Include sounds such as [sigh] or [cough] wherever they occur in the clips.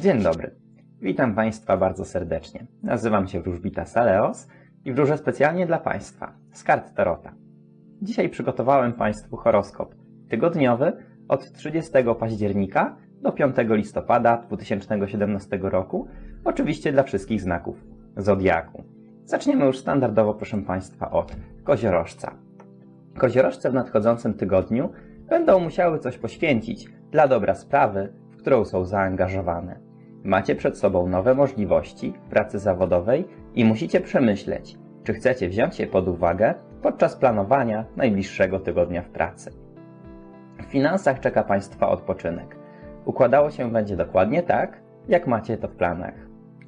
Dzień dobry. Witam Państwa bardzo serdecznie. Nazywam się Wróżbita Saleos i wróżę specjalnie dla Państwa z kart Tarota. Dzisiaj przygotowałem Państwu horoskop tygodniowy od 30 października do 5 listopada 2017 roku, oczywiście dla wszystkich znaków Zodiaku. Zaczniemy już standardowo, proszę Państwa, od koziorożca. Koziorożce w nadchodzącym tygodniu będą musiały coś poświęcić dla dobra sprawy, w którą są zaangażowane. Macie przed sobą nowe możliwości pracy zawodowej i musicie przemyśleć, czy chcecie wziąć je pod uwagę podczas planowania najbliższego tygodnia w pracy. W finansach czeka Państwa odpoczynek. Układało się będzie dokładnie tak, jak macie to w planach.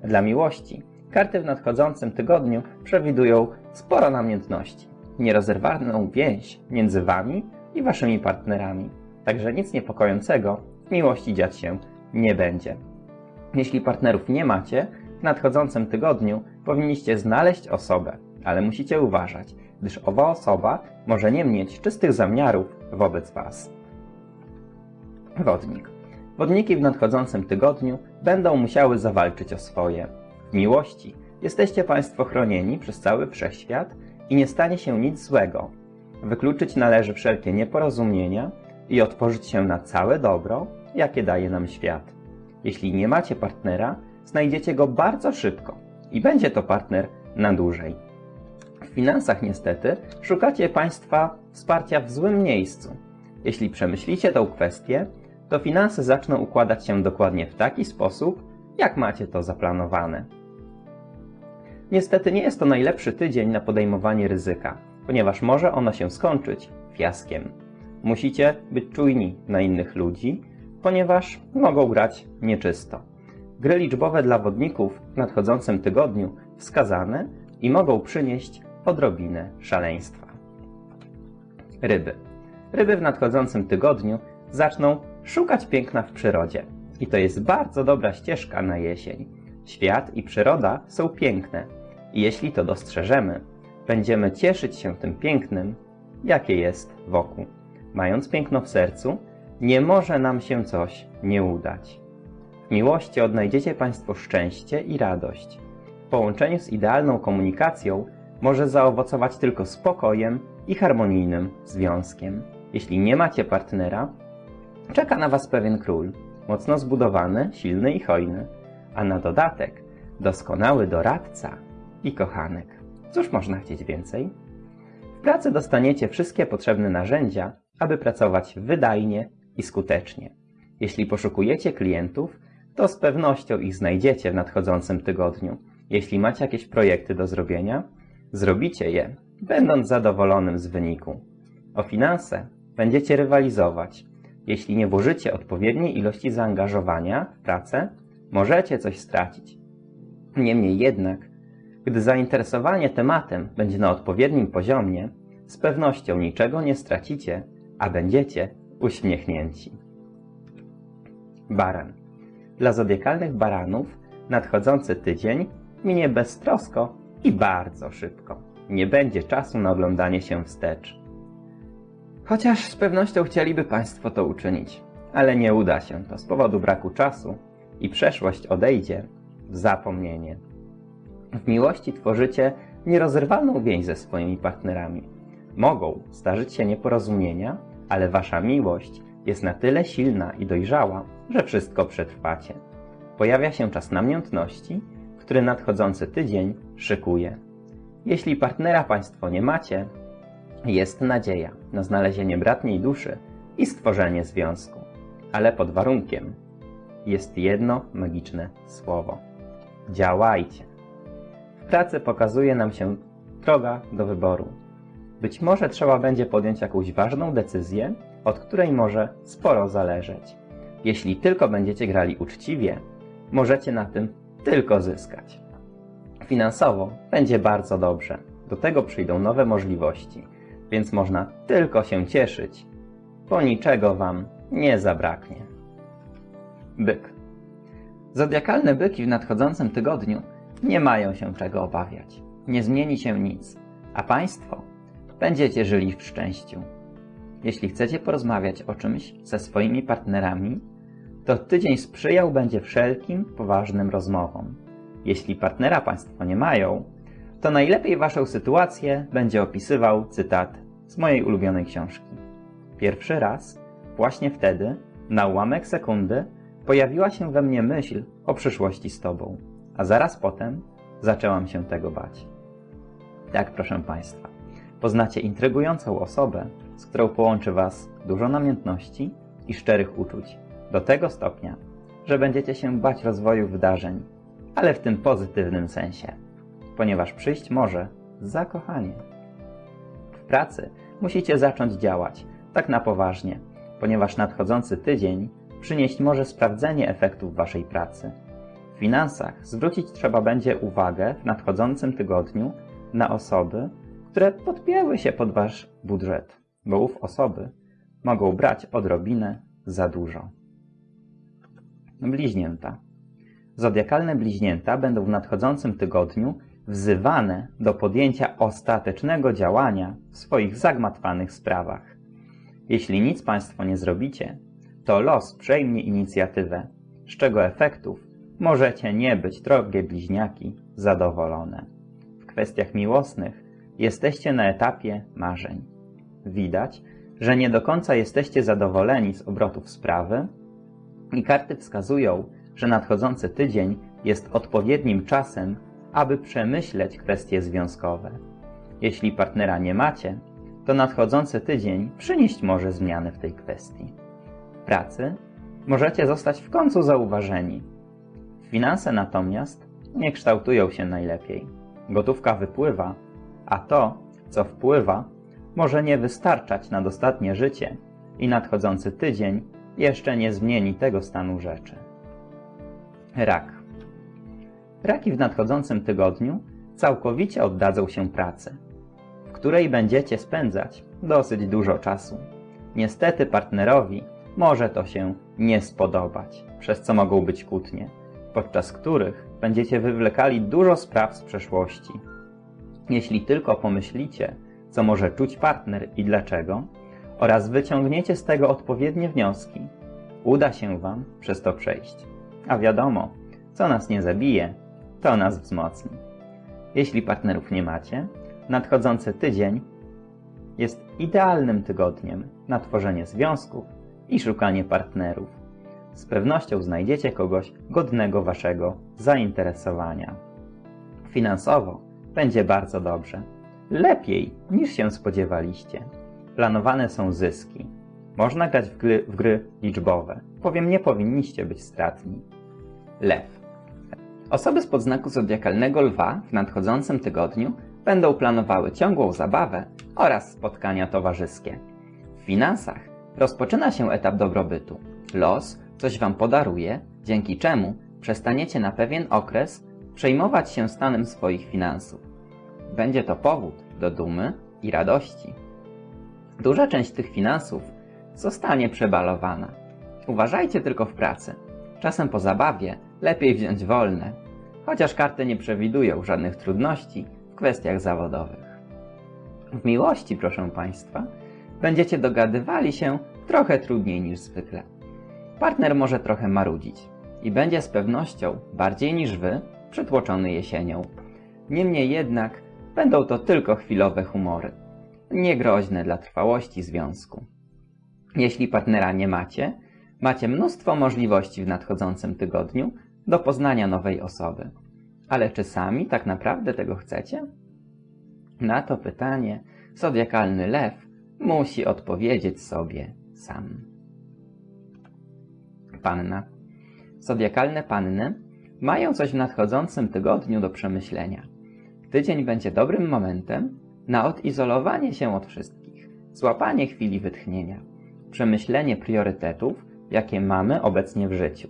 Dla miłości karty w nadchodzącym tygodniu przewidują sporo namiętności, nierozerwalną więź między Wami i Waszymi partnerami. Także nic niepokojącego w miłości dziać się nie będzie. Jeśli partnerów nie macie, w nadchodzącym tygodniu powinniście znaleźć osobę, ale musicie uważać, gdyż owa osoba może nie mieć czystych zamiarów wobec Was. Wodnik. Wodniki w nadchodzącym tygodniu będą musiały zawalczyć o swoje. W miłości jesteście Państwo chronieni przez cały wszechświat i nie stanie się nic złego. Wykluczyć należy wszelkie nieporozumienia i otworzyć się na całe dobro, jakie daje nam świat. Jeśli nie macie partnera, znajdziecie go bardzo szybko i będzie to partner na dłużej. W finansach niestety szukacie Państwa wsparcia w złym miejscu. Jeśli przemyślicie tę kwestię, to finanse zaczną układać się dokładnie w taki sposób, jak macie to zaplanowane. Niestety nie jest to najlepszy tydzień na podejmowanie ryzyka, ponieważ może ono się skończyć fiaskiem. Musicie być czujni na innych ludzi, ponieważ mogą grać nieczysto. Gry liczbowe dla wodników w nadchodzącym tygodniu wskazane i mogą przynieść odrobinę szaleństwa. Ryby. Ryby w nadchodzącym tygodniu zaczną szukać piękna w przyrodzie. I to jest bardzo dobra ścieżka na jesień. Świat i przyroda są piękne. I jeśli to dostrzeżemy, będziemy cieszyć się tym pięknym, jakie jest wokół. Mając piękno w sercu, nie może nam się coś nie udać. W miłości odnajdziecie Państwo szczęście i radość. W połączeniu z idealną komunikacją może zaowocować tylko spokojem i harmonijnym związkiem. Jeśli nie macie partnera, czeka na Was pewien król, mocno zbudowany, silny i hojny, a na dodatek doskonały doradca i kochanek. Cóż można chcieć więcej? W pracy dostaniecie wszystkie potrzebne narzędzia, aby pracować wydajnie i skutecznie. Jeśli poszukujecie klientów, to z pewnością ich znajdziecie w nadchodzącym tygodniu. Jeśli macie jakieś projekty do zrobienia, zrobicie je, będąc zadowolonym z wyniku. O finanse będziecie rywalizować. Jeśli nie włożycie odpowiedniej ilości zaangażowania w pracę, możecie coś stracić. Niemniej jednak, gdy zainteresowanie tematem będzie na odpowiednim poziomie, z pewnością niczego nie stracicie, a będziecie uśmiechnięci. Baran. Dla zodiakalnych baranów nadchodzący tydzień minie beztrosko i bardzo szybko. Nie będzie czasu na oglądanie się wstecz. Chociaż z pewnością chcieliby Państwo to uczynić, ale nie uda się to z powodu braku czasu i przeszłość odejdzie w zapomnienie. W miłości tworzycie nierozerwalną więź ze swoimi partnerami. Mogą zdarzyć się nieporozumienia, ale wasza miłość jest na tyle silna i dojrzała, że wszystko przetrwacie. Pojawia się czas namiętności, który nadchodzący tydzień szykuje. Jeśli partnera Państwo nie macie, jest nadzieja na znalezienie bratniej duszy i stworzenie związku. Ale pod warunkiem jest jedno magiczne słowo. Działajcie. W pracy pokazuje nam się droga do wyboru. Być może trzeba będzie podjąć jakąś ważną decyzję, od której może sporo zależeć. Jeśli tylko będziecie grali uczciwie, możecie na tym tylko zyskać. Finansowo będzie bardzo dobrze. Do tego przyjdą nowe możliwości, więc można tylko się cieszyć, bo niczego Wam nie zabraknie. Byk. Zodiakalne byki w nadchodzącym tygodniu nie mają się czego obawiać. Nie zmieni się nic, a Państwo będziecie żyli w szczęściu. Jeśli chcecie porozmawiać o czymś ze swoimi partnerami, to tydzień sprzyjał będzie wszelkim poważnym rozmowom. Jeśli partnera Państwo nie mają, to najlepiej Waszą sytuację będzie opisywał cytat z mojej ulubionej książki. Pierwszy raz, właśnie wtedy, na ułamek sekundy, pojawiła się we mnie myśl o przyszłości z Tobą, a zaraz potem zaczęłam się tego bać. Tak, proszę Państwa, poznacie intrygującą osobę, z którą połączy Was dużo namiętności i szczerych uczuć, do tego stopnia, że będziecie się bać rozwoju wydarzeń, ale w tym pozytywnym sensie, ponieważ przyjść może zakochanie. W pracy musicie zacząć działać, tak na poważnie, ponieważ nadchodzący tydzień przynieść może sprawdzenie efektów Waszej pracy. W finansach zwrócić trzeba będzie uwagę w nadchodzącym tygodniu na osoby, które podpięły się pod Wasz budżet, bo ów osoby mogą brać odrobinę za dużo. Bliźnięta. Zodiakalne bliźnięta będą w nadchodzącym tygodniu wzywane do podjęcia ostatecznego działania w swoich zagmatwanych sprawach. Jeśli nic Państwo nie zrobicie, to los przejmie inicjatywę, z czego efektów możecie nie być, drogie bliźniaki, zadowolone. W kwestiach miłosnych jesteście na etapie marzeń. Widać, że nie do końca jesteście zadowoleni z obrotów sprawy i karty wskazują, że nadchodzący tydzień jest odpowiednim czasem, aby przemyśleć kwestie związkowe. Jeśli partnera nie macie, to nadchodzący tydzień przynieść może zmiany w tej kwestii. W pracy możecie zostać w końcu zauważeni. Finanse natomiast nie kształtują się najlepiej. Gotówka wypływa, a to, co wpływa, może nie wystarczać na dostatnie życie i nadchodzący tydzień jeszcze nie zmieni tego stanu rzeczy. Rak. Raki w nadchodzącym tygodniu całkowicie oddadzą się pracy, w której będziecie spędzać dosyć dużo czasu. Niestety partnerowi może to się nie spodobać, przez co mogą być kłótnie, podczas których będziecie wywlekali dużo spraw z przeszłości. Jeśli tylko pomyślicie, co może czuć partner i dlaczego, oraz wyciągniecie z tego odpowiednie wnioski, uda się Wam przez to przejść. A wiadomo, co nas nie zabije, to nas wzmocni. Jeśli partnerów nie macie, nadchodzący tydzień jest idealnym tygodniem na tworzenie związków i szukanie partnerów. Z pewnością znajdziecie kogoś godnego Waszego zainteresowania. Finansowo będzie bardzo dobrze. Lepiej niż się spodziewaliście. Planowane są zyski. Można grać w gry, w gry liczbowe. Powiem, nie powinniście być stratni. Lew. Osoby z podznaku zodiakalnego lwa w nadchodzącym tygodniu będą planowały ciągłą zabawę oraz spotkania towarzyskie. W finansach rozpoczyna się etap dobrobytu. Los coś Wam podaruje, dzięki czemu przestaniecie na pewien okres przejmować się stanem swoich finansów. Będzie to powód do dumy i radości. Duża część tych finansów zostanie przebalowana. Uważajcie tylko w pracy. Czasem po zabawie lepiej wziąć wolne, chociaż karty nie przewidują żadnych trudności w kwestiach zawodowych. W miłości, proszę Państwa, będziecie dogadywali się trochę trudniej niż zwykle. Partner może trochę marudzić i będzie z pewnością, bardziej niż Wy, przytłoczony jesienią. Niemniej jednak będą to tylko chwilowe humory, niegroźne dla trwałości związku. Jeśli partnera nie macie, macie mnóstwo możliwości w nadchodzącym tygodniu do poznania nowej osoby. Ale czy sami tak naprawdę tego chcecie? Na to pytanie zodiakalny lew musi odpowiedzieć sobie sam. Panna. Zodiakalne panny mają coś w nadchodzącym tygodniu do przemyślenia. Tydzień będzie dobrym momentem na odizolowanie się od wszystkich, złapanie chwili wytchnienia, przemyślenie priorytetów, jakie mamy obecnie w życiu,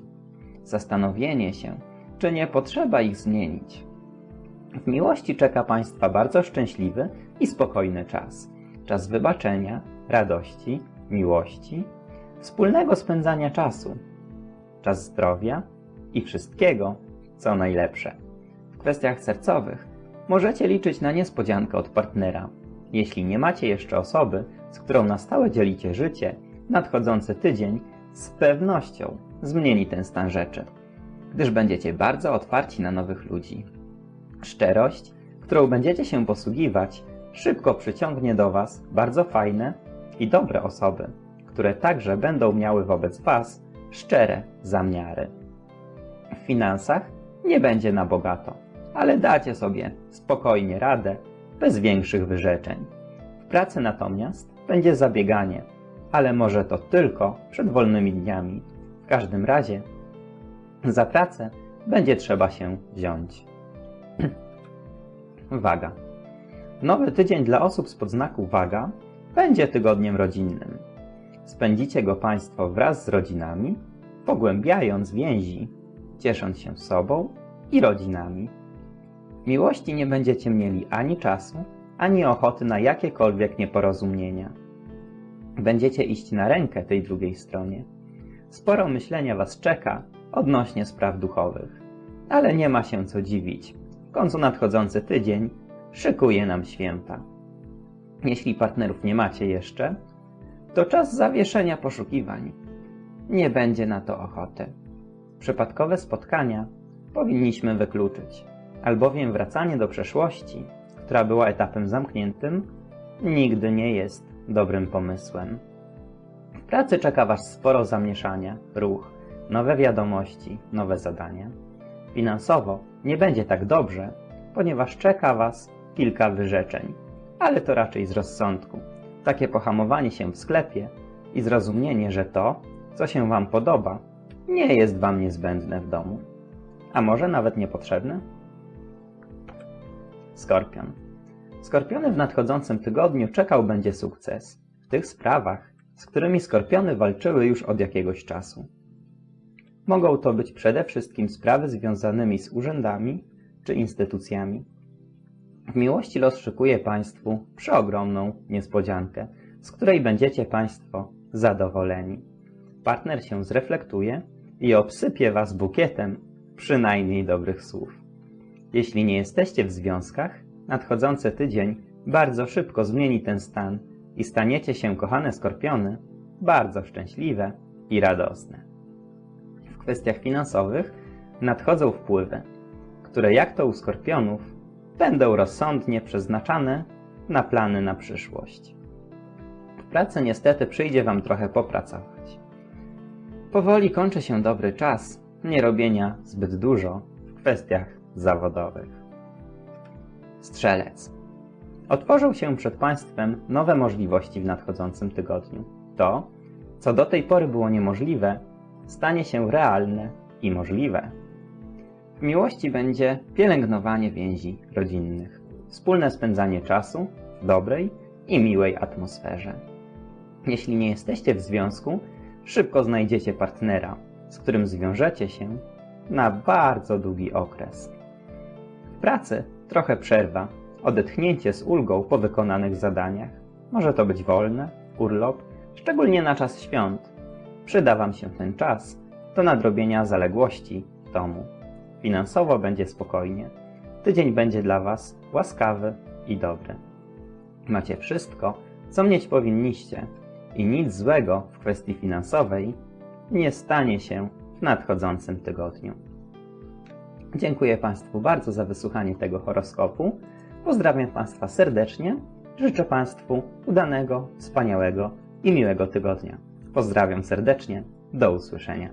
zastanowienie się, czy nie potrzeba ich zmienić. W miłości czeka Państwa bardzo szczęśliwy i spokojny czas. Czas wybaczenia, radości, miłości, wspólnego spędzania czasu, czas zdrowia i wszystkiego, co najlepsze. W kwestiach sercowych możecie liczyć na niespodziankę od partnera. Jeśli nie macie jeszcze osoby, z którą na stałe dzielicie życie, nadchodzący tydzień z pewnością zmieni ten stan rzeczy, gdyż będziecie bardzo otwarci na nowych ludzi. Szczerość, którą będziecie się posługiwać, szybko przyciągnie do Was bardzo fajne i dobre osoby, które także będą miały wobec Was szczere zamiary. W finansach nie będzie na bogato, ale dacie sobie spokojnie radę, bez większych wyrzeczeń. W pracy natomiast będzie zabieganie, ale może to tylko przed wolnymi dniami. W każdym razie za pracę będzie trzeba się wziąć. [clears throat] Waga. Nowy tydzień dla osób z podznaku waga będzie tygodniem rodzinnym. Spędzicie go Państwo wraz z rodzinami, pogłębiając więzi, ciesząc się sobą i rodzinami. Miłości nie będziecie mieli ani czasu, ani ochoty na jakiekolwiek nieporozumienia. Będziecie iść na rękę tej drugiej stronie. Sporo myślenia Was czeka odnośnie spraw duchowych. Ale nie ma się co dziwić. W końcu nadchodzący tydzień szykuje nam święta. Jeśli partnerów nie macie jeszcze, to czas zawieszenia poszukiwań. Nie będzie na to ochoty. Przypadkowe spotkania powinniśmy wykluczyć, albowiem wracanie do przeszłości, która była etapem zamkniętym, nigdy nie jest dobrym pomysłem. W pracy czeka Was sporo zamieszania, ruch, nowe wiadomości, nowe zadania. Finansowo nie będzie tak dobrze, ponieważ czeka Was kilka wyrzeczeń, ale to raczej z rozsądku. Takie pohamowanie się w sklepie i zrozumienie, że to, co się Wam podoba, nie jest Wam niezbędne w domu. A może nawet niepotrzebne? Skorpion. Skorpiony w nadchodzącym tygodniu czekał będzie sukces w tych sprawach, z którymi skorpiony walczyły już od jakiegoś czasu. Mogą to być przede wszystkim sprawy związanymi z urzędami czy instytucjami. W miłości los szykuje Państwu przeogromną niespodziankę, z której będziecie Państwo zadowoleni. Partner się zreflektuje i obsypie Was bukietem przynajmniej dobrych słów. Jeśli nie jesteście w związkach, nadchodzący tydzień bardzo szybko zmieni ten stan i staniecie się, kochane skorpiony, bardzo szczęśliwe i radosne. W kwestiach finansowych nadchodzą wpływy, które jak to u skorpionów będą rozsądnie przeznaczane na plany na przyszłość. W pracy niestety przyjdzie Wam trochę popracować. Powoli kończy się dobry czas nie robienia zbyt dużo w kwestiach zawodowych. Strzelec. Otworzą się przed Państwem nowe możliwości w nadchodzącym tygodniu. To, co do tej pory było niemożliwe, stanie się realne i możliwe. W miłości będzie pielęgnowanie więzi rodzinnych, wspólne spędzanie czasu w dobrej i miłej atmosferze. Jeśli nie jesteście w związku, szybko znajdziecie partnera, z którym zwiążecie się na bardzo długi okres. W pracy trochę przerwa, odetchnięcie z ulgą po wykonanych zadaniach. Może to być wolne, urlop, szczególnie na czas świąt. Przyda Wam się ten czas do nadrobienia zaległości w domu. Finansowo będzie spokojnie. Tydzień będzie dla Was łaskawy i dobry. Macie wszystko, co mieć powinniście i nic złego w kwestii finansowej nie stanie się w nadchodzącym tygodniu. Dziękuję Państwu bardzo za wysłuchanie tego horoskopu. Pozdrawiam Państwa serdecznie. Życzę Państwu udanego, wspaniałego i miłego tygodnia. Pozdrawiam serdecznie. Do usłyszenia.